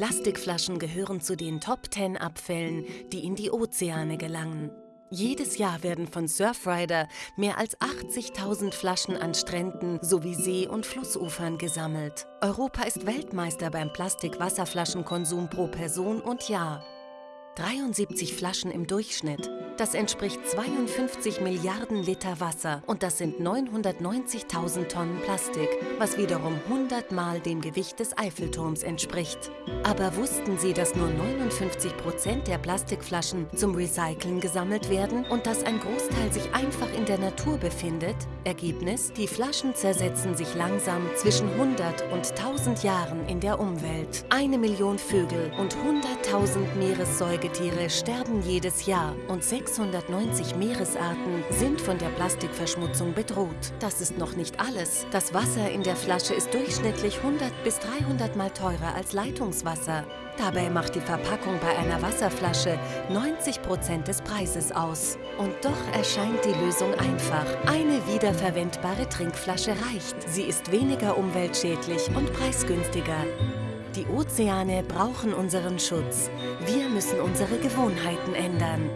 Plastikflaschen gehören zu den Top 10 Abfällen, die in die Ozeane gelangen. Jedes Jahr werden von Surfrider mehr als 80.000 Flaschen an Stränden sowie See- und Flussufern gesammelt. Europa ist Weltmeister beim Plastik-Wasserflaschenkonsum pro Person und Jahr. 73 Flaschen im Durchschnitt. Das entspricht 52 Milliarden Liter Wasser und das sind 990.000 Tonnen Plastik, was wiederum 100 Mal dem Gewicht des Eiffelturms entspricht. Aber wussten Sie, dass nur 59 Prozent der Plastikflaschen zum Recyceln gesammelt werden und dass ein Großteil sich einfach in der Natur befindet? Ergebnis? Die Flaschen zersetzen sich langsam zwischen 100 und 1000 Jahren in der Umwelt. Eine Million Vögel und 100.000 Meeressäugetiere sterben jedes Jahr und 690 Meeresarten sind von der Plastikverschmutzung bedroht. Das ist noch nicht alles. Das Wasser in der Flasche ist durchschnittlich 100 bis 300 Mal teurer als Leitungswasser. Dabei macht die Verpackung bei einer Wasserflasche 90 Prozent des Preises aus. Und doch erscheint die Lösung einfach. Eine wiederverwendbare Trinkflasche reicht. Sie ist weniger umweltschädlich und preisgünstiger. Die Ozeane brauchen unseren Schutz. Wir müssen unsere Gewohnheiten ändern.